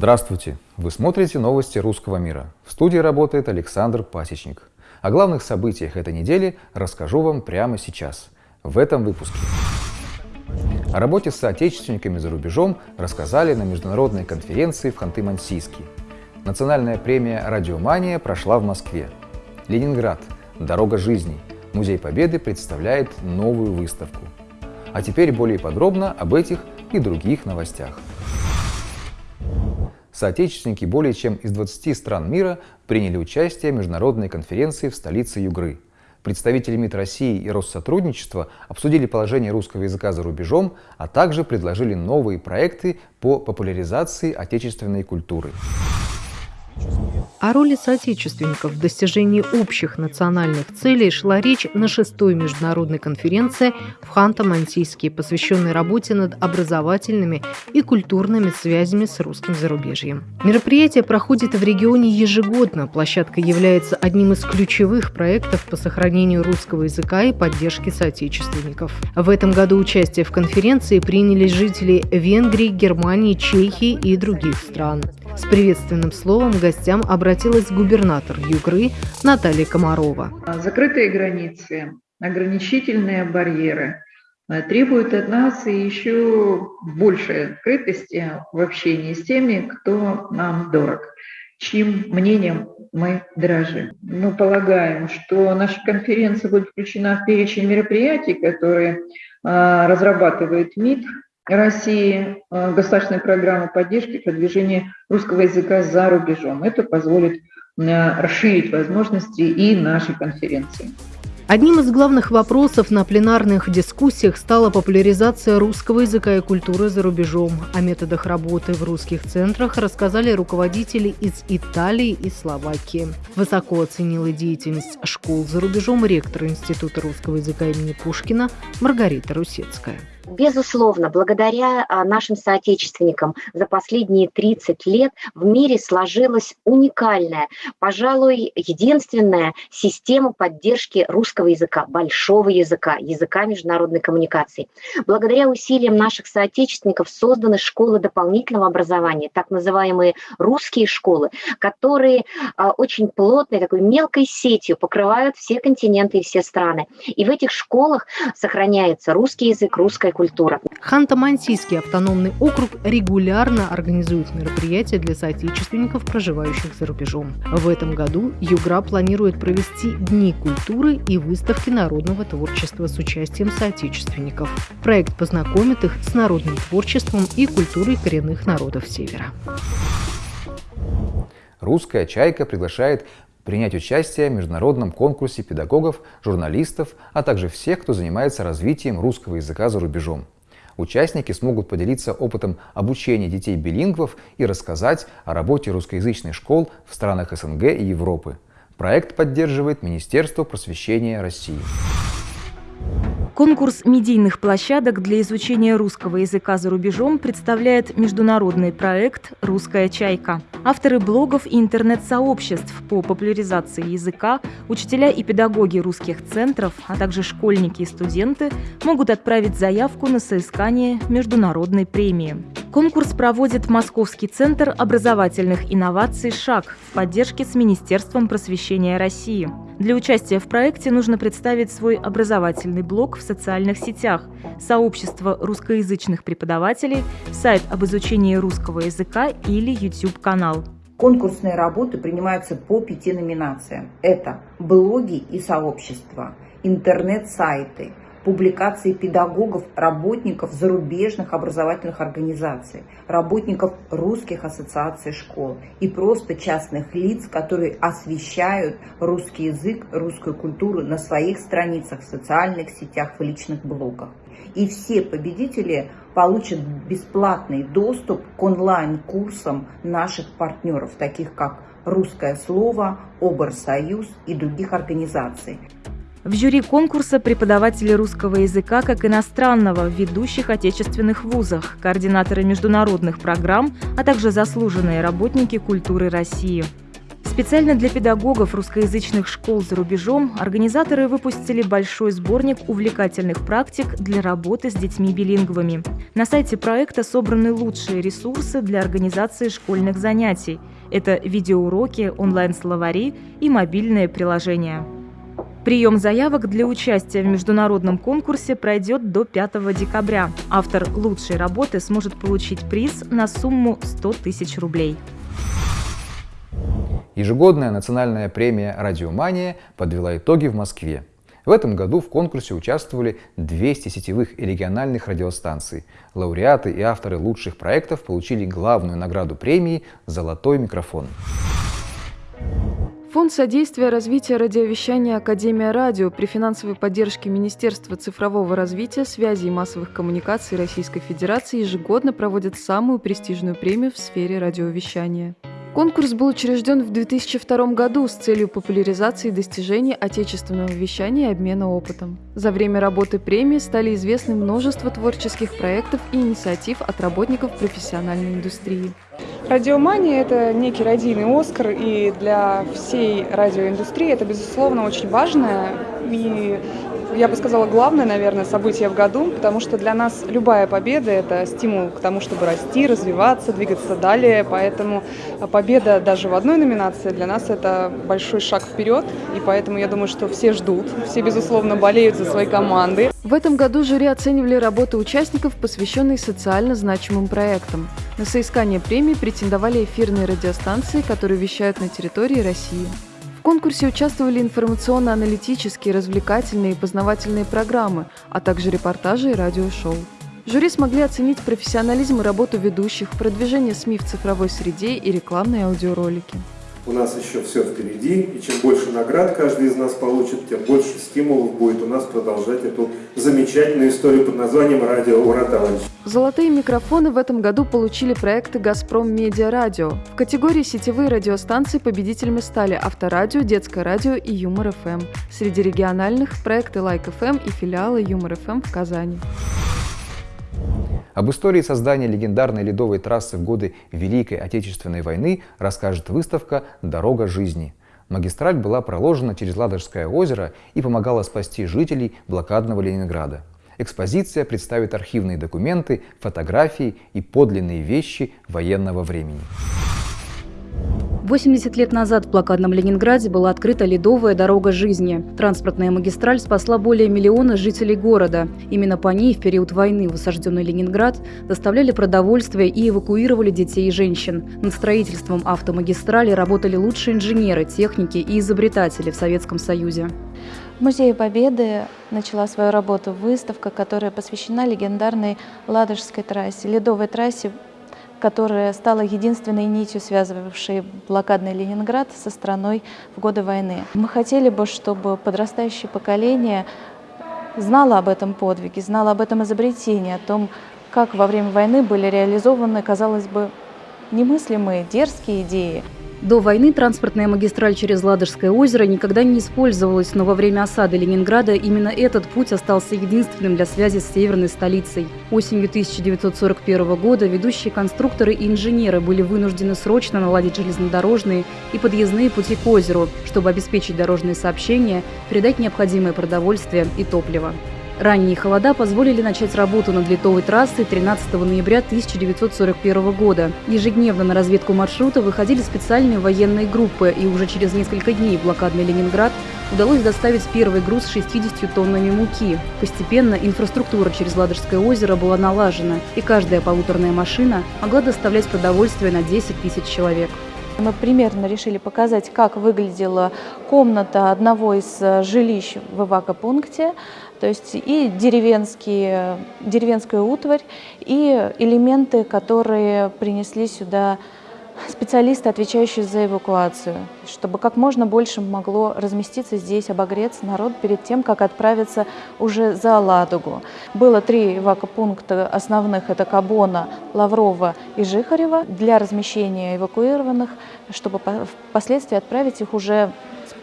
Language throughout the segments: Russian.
Здравствуйте! Вы смотрите новости русского мира. В студии работает Александр Пасечник. О главных событиях этой недели расскажу вам прямо сейчас, в этом выпуске. О работе с соотечественниками за рубежом рассказали на международной конференции в Ханты-Мансийске. Национальная премия «Радиомания» прошла в Москве. Ленинград. Дорога жизни. Музей Победы представляет новую выставку. А теперь более подробно об этих и других новостях. Соотечественники более чем из 20 стран мира приняли участие в международной конференции в столице Югры. Представители МИД России и Россотрудничества обсудили положение русского языка за рубежом, а также предложили новые проекты по популяризации отечественной культуры. О роли соотечественников в достижении общих национальных целей шла речь на шестой международной конференции в Ханты-Мансийске, посвященной работе над образовательными и культурными связями с русским зарубежьем. Мероприятие проходит в регионе ежегодно. Площадка является одним из ключевых проектов по сохранению русского языка и поддержке соотечественников. В этом году участие в конференции приняли жители Венгрии, Германии, Чехии и других стран. С приветственным словом гостям обратилась губернатор Югры Наталья Комарова. Закрытые границы, ограничительные барьеры э, требуют от нас еще большей открытости в общении с теми, кто нам дорог, чьим мнением мы дорожим. Мы полагаем, что наша конференция будет включена в перечень мероприятий, которые э, разрабатывает МИД России э, государственной программы поддержки продвижения русского языка за рубежом. Это позволит э, расширить возможности и нашей конференции. Одним из главных вопросов на пленарных дискуссиях стала популяризация русского языка и культуры за рубежом. О методах работы в русских центрах рассказали руководители из Италии и Словакии. Высоко оценила деятельность школ за рубежом ректор Института русского языка имени Пушкина Маргарита Русецкая. Безусловно, благодаря а, нашим соотечественникам за последние 30 лет в мире сложилась уникальная, пожалуй, единственная система поддержки русского языка, большого языка, языка международной коммуникации. Благодаря усилиям наших соотечественников созданы школы дополнительного образования, так называемые русские школы, которые а, очень плотной, такой мелкой сетью покрывают все континенты и все страны. И в этих школах сохраняется русский язык, русская культура. Ханты-Мансийский автономный округ регулярно организует мероприятия для соотечественников, проживающих за рубежом. В этом году Югра планирует провести Дни культуры и выставки народного творчества с участием соотечественников. Проект познакомит их с народным творчеством и культурой коренных народов Севера. Русская «Чайка» приглашает принять участие в международном конкурсе педагогов, журналистов, а также всех, кто занимается развитием русского языка за рубежом. Участники смогут поделиться опытом обучения детей-билингвов и рассказать о работе русскоязычных школ в странах СНГ и Европы. Проект поддерживает Министерство просвещения России. Конкурс медийных площадок для изучения русского языка за рубежом представляет международный проект «Русская чайка». Авторы блогов и интернет-сообществ по популяризации языка, учителя и педагоги русских центров, а также школьники и студенты могут отправить заявку на соискание международной премии. Конкурс проводит Московский центр образовательных инноваций «ШАГ» в поддержке с Министерством просвещения России. Для участия в проекте нужно представить свой образовательный блог в социальных сетях, сообщество русскоязычных преподавателей, сайт об изучении русского языка или YouTube-канал. Конкурсные работы принимаются по пяти номинациям. Это блоги и сообщества, интернет-сайты, публикации педагогов, работников зарубежных образовательных организаций, работников русских ассоциаций школ и просто частных лиц, которые освещают русский язык, русскую культуру на своих страницах, в социальных сетях, в личных блогах. И все победители получат бесплатный доступ к онлайн-курсам наших партнеров, таких как «Русское слово», «Оберсоюз» и других организаций. В жюри конкурса преподаватели русского языка как иностранного в ведущих отечественных вузах, координаторы международных программ, а также заслуженные работники культуры России. Специально для педагогов русскоязычных школ за рубежом организаторы выпустили большой сборник увлекательных практик для работы с детьми-билингвами. На сайте проекта собраны лучшие ресурсы для организации школьных занятий. Это видеоуроки, онлайн-словари и мобильные приложения. Прием заявок для участия в международном конкурсе пройдет до 5 декабря. Автор лучшей работы сможет получить приз на сумму 100 тысяч рублей. Ежегодная национальная премия «Радиомания» подвела итоги в Москве. В этом году в конкурсе участвовали 200 сетевых и региональных радиостанций. Лауреаты и авторы лучших проектов получили главную награду премии «Золотой микрофон». Фонд содействия развития радиовещания Академия радио при финансовой поддержке Министерства цифрового развития, связи и массовых коммуникаций Российской Федерации ежегодно проводит самую престижную премию в сфере радиовещания. Конкурс был учрежден в 2002 году с целью популяризации достижений отечественного вещания и обмена опытом. За время работы премии стали известны множество творческих проектов и инициатив от работников профессиональной индустрии. Радиомания – это некий радийный Оскар, и для всей радиоиндустрии это, безусловно, очень важное и я бы сказала, главное, наверное, событие в году, потому что для нас любая победа – это стимул к тому, чтобы расти, развиваться, двигаться далее. Поэтому победа даже в одной номинации для нас – это большой шаг вперед. И поэтому я думаю, что все ждут, все, безусловно, болеют за свои команды. В этом году жюри оценивали работы участников, посвященные социально значимым проектам. На соискание премии претендовали эфирные радиостанции, которые вещают на территории России. В конкурсе участвовали информационно-аналитические, развлекательные и познавательные программы, а также репортажи и радиошоу. Жюри смогли оценить профессионализм и работу ведущих, продвижение СМИ в цифровой среде и рекламные аудиоролики. У нас еще все впереди, и чем больше наград каждый из нас получит, тем больше стимулов будет у нас продолжать эту замечательную историю под названием «Радио Ураталович». Золотые микрофоны в этом году получили проекты «Газпром Медиа Радио». В категории «Сетевые радиостанции» победителями стали «Авторадио», «Детское радио» и «Юмор ФМ». Среди региональных – проекты «Like FM» и филиалы «Юмор ФМ» в Казани. Об истории создания легендарной ледовой трассы в годы Великой Отечественной войны расскажет выставка «Дорога жизни». Магистраль была проложена через Ладожское озеро и помогала спасти жителей блокадного Ленинграда. Экспозиция представит архивные документы, фотографии и подлинные вещи военного времени. 80 лет назад в блокадном Ленинграде была открыта ледовая дорога жизни. Транспортная магистраль спасла более миллиона жителей города. Именно по ней в период войны в осажденный Ленинград доставляли продовольствие и эвакуировали детей и женщин. Над строительством автомагистрали работали лучшие инженеры, техники и изобретатели в Советском Союзе. В Музее Победы начала свою работу выставка, которая посвящена легендарной Ладожской трассе, ледовой трассе которая стала единственной нитью, связывавшей блокадный Ленинград со страной в годы войны. Мы хотели бы, чтобы подрастающее поколение знало об этом подвиге, знало об этом изобретении, о том, как во время войны были реализованы, казалось бы, немыслимые, дерзкие идеи. До войны транспортная магистраль через Ладожское озеро никогда не использовалась, но во время осады Ленинграда именно этот путь остался единственным для связи с северной столицей. Осенью 1941 года ведущие конструкторы и инженеры были вынуждены срочно наладить железнодорожные и подъездные пути к озеру, чтобы обеспечить дорожные сообщения, передать необходимое продовольствие и топливо. Ранние холода позволили начать работу над литовой трассой 13 ноября 1941 года. Ежедневно на разведку маршрута выходили специальные военные группы, и уже через несколько дней блокадный Ленинград удалось доставить первый груз с 60 тоннами муки. Постепенно инфраструктура через Ладожское озеро была налажена, и каждая полуторная машина могла доставлять продовольствие на 10 тысяч человек. Мы примерно решили показать, как выглядела комната одного из э, жилищ в эвакопункте, то есть и деревенские, деревенская утварь, и элементы, которые принесли сюда специалисты, отвечающие за эвакуацию, чтобы как можно больше могло разместиться здесь, обогреться народ перед тем, как отправиться уже за Ладогу. Было три эвакопункта основных, это Кабона, Лаврова и Жихарева, для размещения эвакуированных, чтобы впоследствии отправить их уже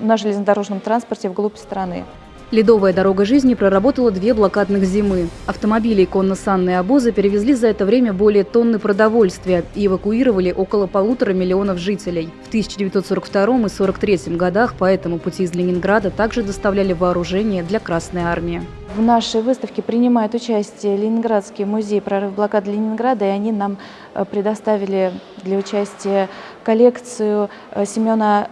на железнодорожном транспорте вглубь страны. Ледовая дорога жизни проработала две блокадных зимы. Автомобили и конно-санные обозы перевезли за это время более тонны продовольствия и эвакуировали около полутора миллионов жителей. В 1942 и 1943 годах по этому пути из Ленинграда также доставляли вооружение для Красной Армии. В нашей выставке принимает участие Ленинградский музей прорыв блокады Ленинграда, и они нам э, предоставили для участия коллекцию э, Семена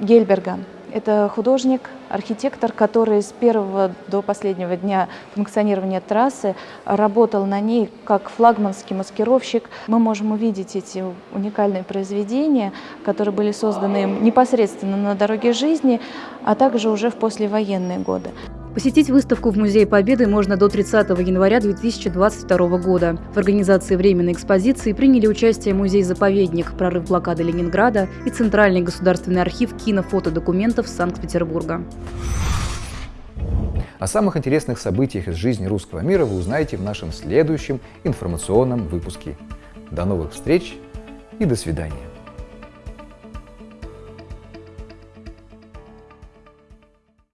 Гельберга. Это художник, архитектор, который с первого до последнего дня функционирования трассы работал на ней как флагманский маскировщик. Мы можем увидеть эти уникальные произведения, которые были созданы непосредственно на дороге жизни, а также уже в послевоенные годы. Посетить выставку в Музее Победы можно до 30 января 2022 года. В организации временной экспозиции приняли участие музей-заповедник «Прорыв блокады Ленинграда» и Центральный государственный архив кинофотодокументов Санкт-Петербурга. О самых интересных событиях из жизни русского мира вы узнаете в нашем следующем информационном выпуске. До новых встреч и до свидания.